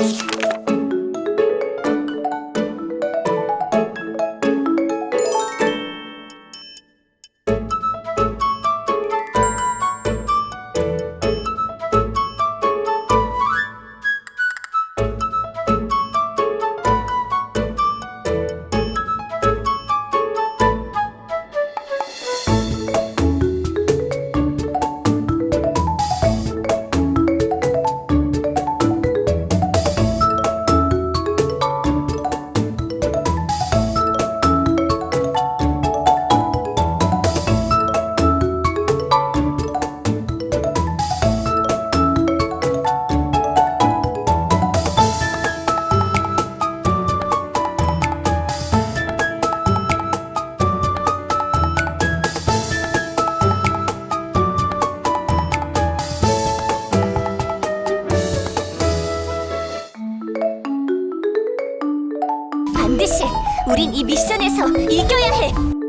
Música 반드시 우린 이 미션에서 이겨야 해.